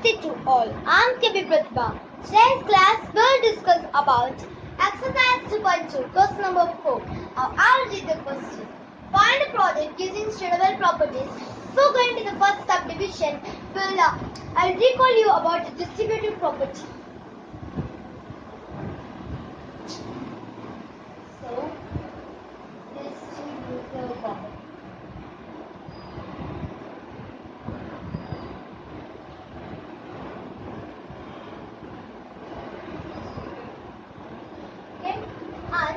Namaste to all. I'm Kavi Pratibha. Today's class will discuss about exercise 2.2, question number 4. Now I'll read the question. Find a product using suitable properties. So going to the first subdivision, will uh, I'll recall you about the distributive property. So, distributive property. Okay, and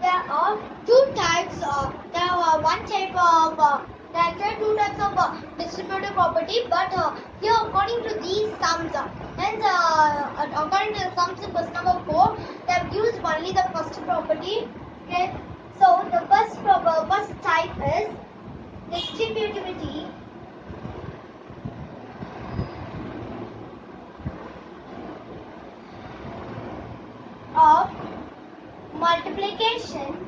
there are two types of there are one type of uh, there are two types of uh, distributive property, but uh, here according to these sums, uh, hence uh, according to the question number four, they have used only the first property. Okay, so the first proper first type is distributivity. of multiplication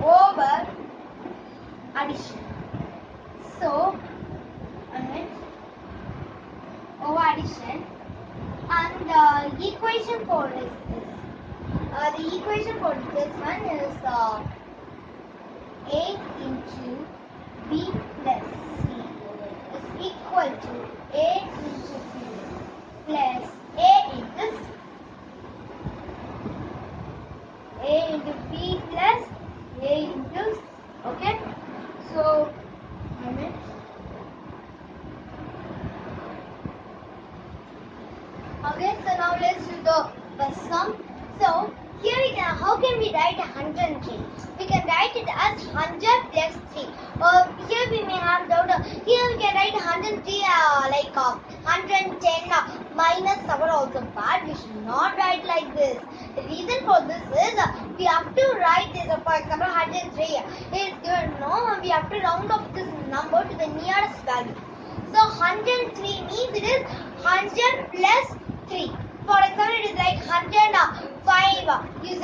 over addition. So, alright, over addition, and the equation for is this. Uh, the equation for this one is uh, a into b plus c is equal to a into b plus a into c. a into b plus a into c. Okay? So. Okay, so now let's do the first sum. So, how can we write 103? We can write it as 100 plus 3. Uh, here we may have doubt. uh, Here we can write 103 uh, like uh, 110 uh, minus 7 also. But we should not write like this. The reason for this is uh, we have to write this. Uh, for example, 103 is given. No, we have to round off this number to the nearest value. So 103 means it is 100 plus 3. For example, it is like 105. Use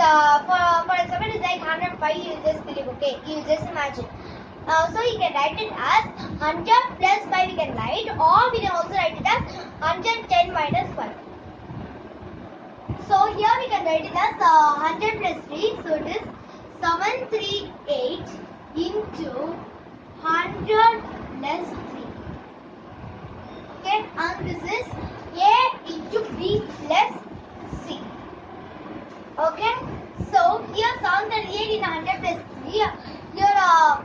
uh, for for it is like 105. You just believe, okay? You just imagine. Uh, so you can write it as 100 plus 5 we can write or we can also write it as 110 minus 5. So here we can write it as uh, 100 plus 3. So it is 738 into 100 plus 3. Okay, and this is A into B plus C. Okay, so here 738 in 100 3. Here, uh,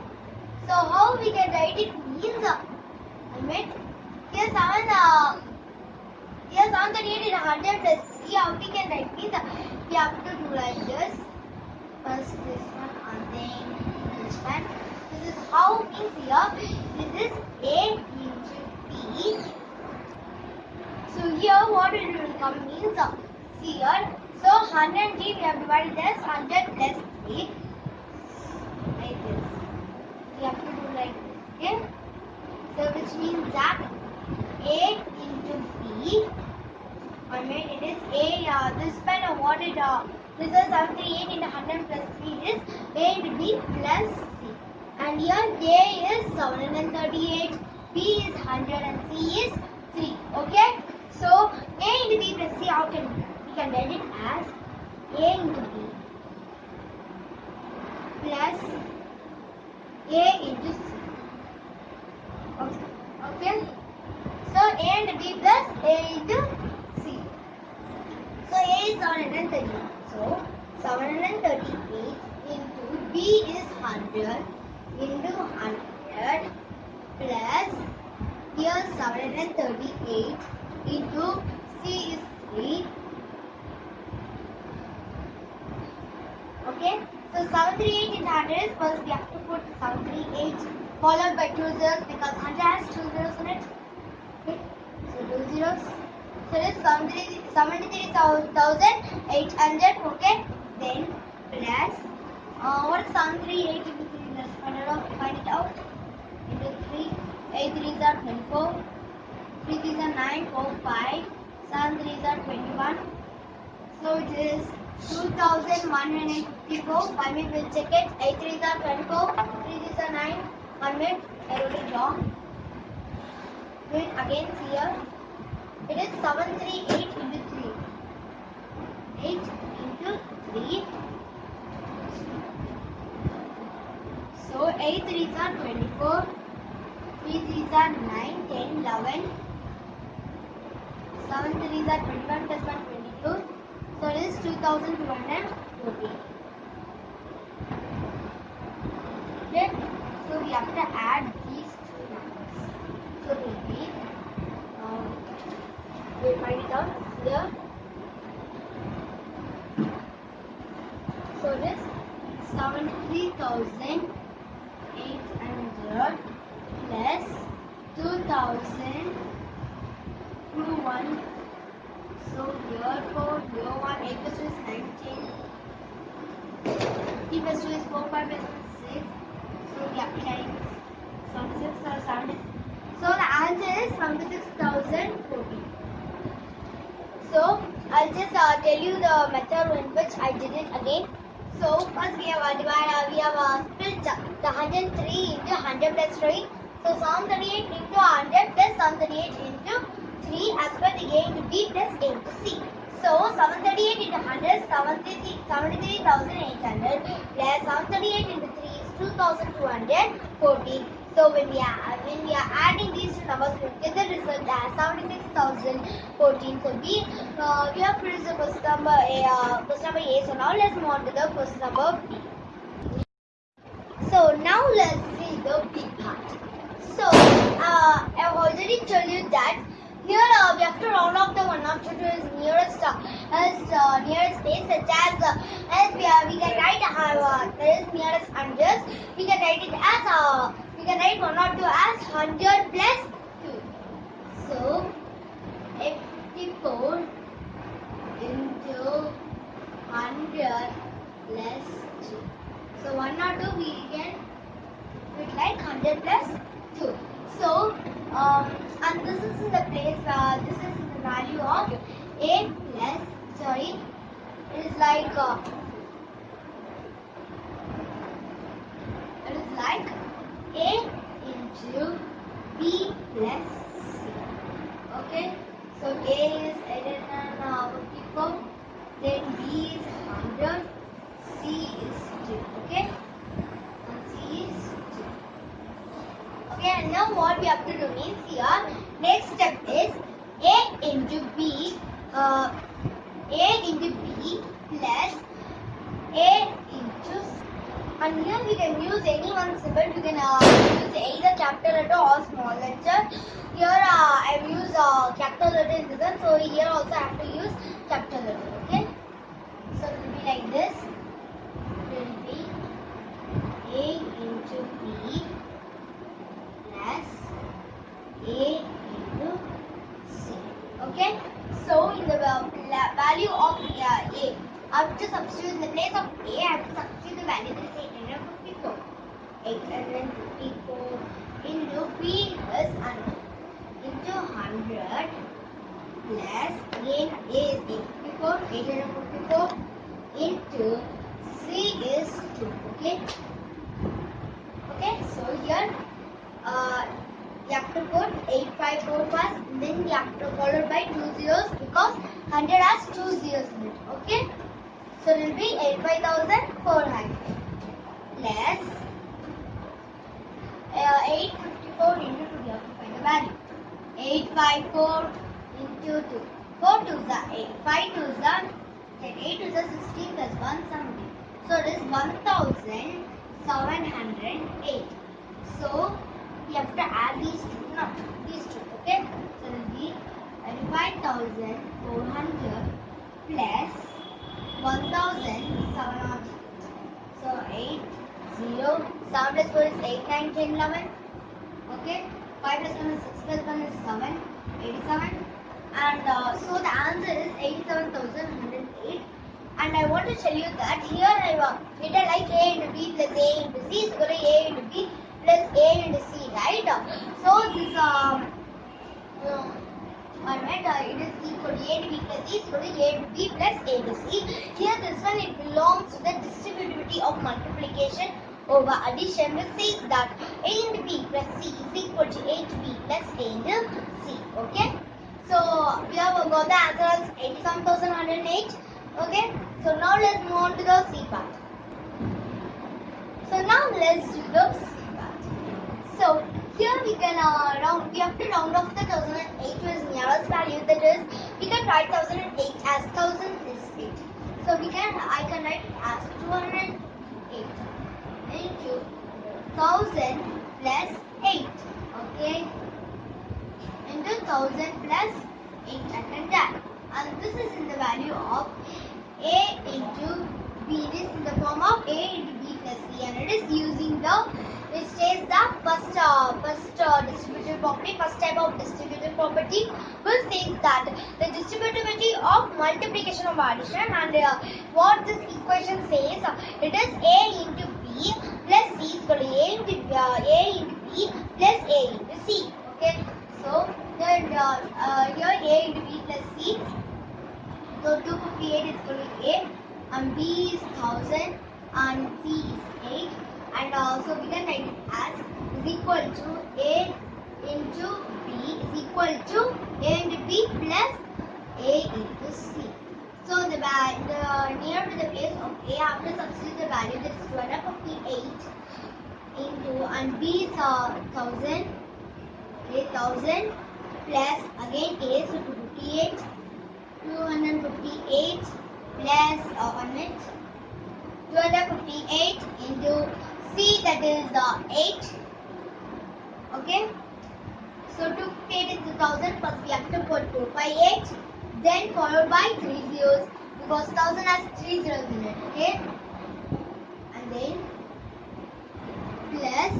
so how we can write it means, uh, I mean, here 7, uh, here 738 in 100 plus 3. How we can write means, uh, we have to do like this. First this one and then this one. This is how means here, this is A into B. So here what it will come means uh, see here. So 103 we have divided as 100 plus 3 like this. We have to do like this. Okay. So which means that A into B. I mean it is A. Uh, this pen what it uh, this is 78 into 100 plus 3 is A into B plus C. And here A is 738, B is 100 and C is 3. Okay. So A into B plus C, how can we? We can write it as A into B plus A into C. Okay. okay. So A and B plus A into C. So A is 738. So 738 into B is 100 into 100 plus here 738 into C is 3. Okay, so 738 in 100 first we have to put 738 followed by 2 zeros because 100 has 2 zeros in it. Okay, so 2 zeros. So this 73,800. Okay, then plus uh, what is 738 into 3? Let's find it out. Find it out. Into 3. 8 3s are 24. 3 3s are 9. 4 5. 7 3s are 21. So it is 2154. I mean, we'll check it. 8 3s are 24. 3 3s are 9. One minute, I wrote it wrong. Do it again here. It is 738 into 3. 8 into 3. So 8 3s are 24. 3 3s are 9, 10, 11. 7 3s are 21 plus 1, 22. So it is 2240. Okay. So we have to add these two numbers. So it will be, um, it down here. So it is 73,800 plus 2,000 through 1. So here 4, here 1, 8 plus 2 is 19. 3 plus 2 is 4, 5 plus 1 is 6. So to times 76 or 70. So the answer is 76,040. So I'll just uh, tell you the method in which I did it again. So first we have divided, uh, we have uh, split the the 103 into 100 plus 3. So 738 into 100 plus 738 into 3 as per the A into B plus A into C. So 738 into 100 73 73,800 plus 738 into 3 is 2,240. So when we are when we are adding these two numbers, we get the result as 76,014. So we uh, we have produced the first number A. Uh, question number A. So now let's move on to the first number B. So now let's see the B part. So uh, I've already told you that here uh, we have to round off the one after to its nearest uh, as uh, nearest place such as uh, as we, uh, we can write uh, uh, there is nearest hundreds we can write it as uh, we can write one or two as hundred plus two. So fifty four into hundred plus two. So one or two we can it like hundred plus two. So um, and this is the place uh, this is the value of a plus sorry. It is like uh, it is like a into b plus c. Okay? So a is 854 then b is 100 c is 2 okay and c is 2 Okay, and now what we have to do means here, next step is A into B, uh, A into B plus A into C. And here we can use any one symbol, we can uh, use either capital letter or small letter. Here uh, I have used uh, capital letter in this one, so here also I have to use capital letter, okay? So it will be like this, it will be A into B plus A into C. Okay. So in the uh, la- value of uh, A, I have to substitute in the place of A. I have to substitute the value that is 854. 854 into B is 100 into 100 plus again A is 854. 854 into C is 2. Okay. Okay. So here uh, you have to put 854 first, then you have to follow by two zeros because 100 has two zeros in it. Okay? So it will be 85,400 plus uh, 854 into 2. You have to find the value. 854 into 2. 4 2 is 8. 5 2 is 10. 8 is 16 plus 1 70. So it is 1708. So we have to add these two now. These two, okay? So it will be 35,400 plus 1,700. So 8, 0, 7 plus 4 is 8, 9, 10, 11. Okay? 5 plus 1 is 6 plus 1 is 7, 87. And uh, so the answer is 87,108. And I want to tell you that here I have written like A into B plus A into C is equal to A into B plus A into C, right? So this um, uh, alright, uh, it is equal to B plus C is equal to A to B plus A to C. Here this one it belongs to the distributivity of multiplication over addition which says that A into B plus C is equal to A into B plus A into C. Okay. So we have got the answer as 87,108. Okay. So now let's move on to the C part. So now let's do the C part. So here we can uh, round, we have to round off the 1008 to value that is, we can write 1008 as 1000 is 8. So we can, I can write it as 208 into 1000 plus 8. Okay. Into 1000 plus 8 I can write. And this is in the value of A into B. It is in the form of A into B plus C and it is using the which is the first uh, first uh, distributive property, first type of distributive property, which says that the distributivity of multiplication of addition and uh, what this equation says, it is A into B plus C is equal to A into uh, A into B plus A into C. Okay, so then uh, uh, here A into B plus C. So 258 is equal to A and B is 1000 and C is 8 and also we can write it as is equal to A into B is equal to A into B plus A into C. So the, the near to the place of a, I A after substitute the value that is 258 into and B is uh, 1000 okay 1000 plus again A so 258 258 plus uh, 1 minute 258 into C that is uh, 8. Okay. So to pay it is 1000 first we have to put 2 by 8 then followed by 3 zeros because 1000 has 3 zeros in it. Okay. And then plus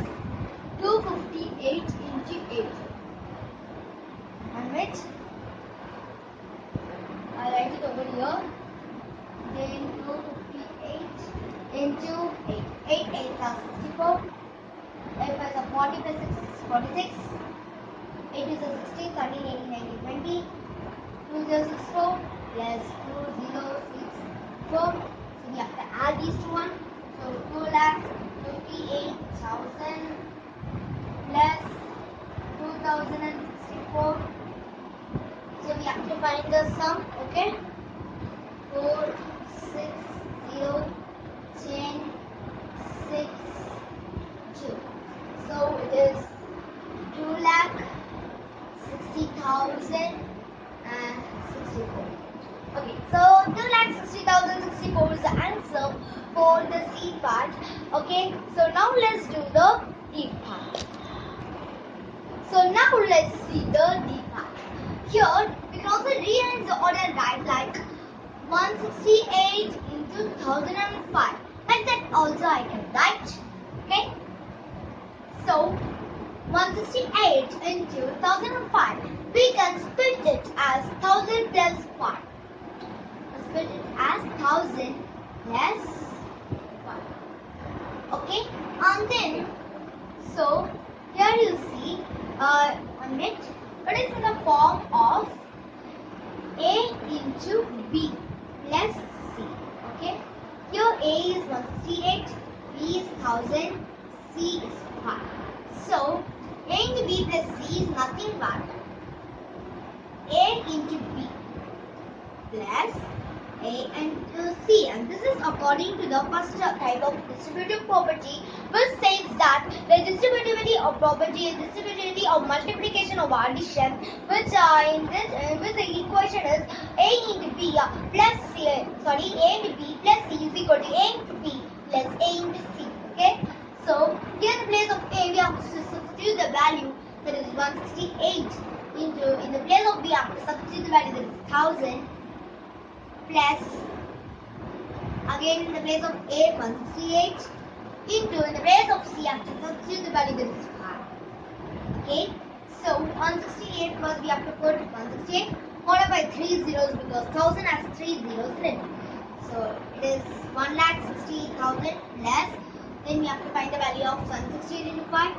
258 into 8. And which I write it over here. Then 258 into 8. 8, 8 plus 64. 8 plus 40 plus 6 is 46. 8 is a 60, 13, 18, 19, 20. 2 0 6 4 plus 2 0 6 4. So we have to add these one. So 2 lakh 58,000 plus 2064. So we have to find the sum, okay? 4, 6, 0, 10, 6, 2. So it is 2 lakh 60,000 and 64. Okay, so 2 lakh 60,000 64 is the answer for the C part. Okay, so now let's do the D part. So now let's see the D part. Here we can also rearrange the order right like 168 into 1005. Like that also I can write. Okay. So 168 into 1005. We can split it as 1000 plus 5. Split it as 1000 plus 1. Okay. And then so here you see uh, on it. It is in the form of A into B plus C. Okay. Here A is 168, B is 1000, C is 5. So A into B plus C is nothing but A into B plus A into C and this is according to the first type of distributive property which says that the distributivity of property is distributivity of multiplication of addition which uh, in this equation is A into B uh, plus C uh, sorry A into B plus C is equal to A into B plus A into C okay so here in the place of A we have to substitute the value that is 168 into in the place of B we have to substitute the value that is 1000 plus again in the place of A 168 into in the place of C I have to substitute the value that is 5. Okay, so 168 first we have to put 168 followed by 3 zeros because 1000 has 3 zeros in it. So it is 1 lakh 60,000 plus then we have to find the value of 168 into 5.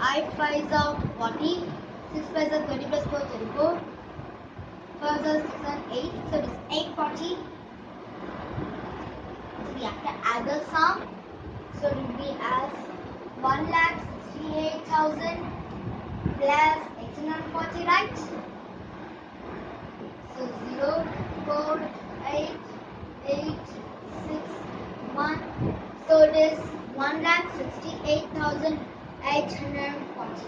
I 5 is of 40, 6 5 is 30 plus 4 34. 5 6 and 8, so it is 840. So we have to add the sum. So it will be as 1 lakh 68,000 plus 840, right? So 0, 4, 8, 8, 6, 1. So it is 1 lakh 68,840.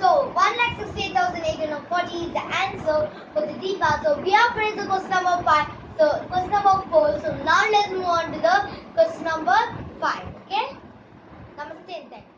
So 1 lakh 68,840 is the answer for the D part. So we have finished the question number 5. So question number 4. So now let's move on to the question number 5. Okay? Thank you.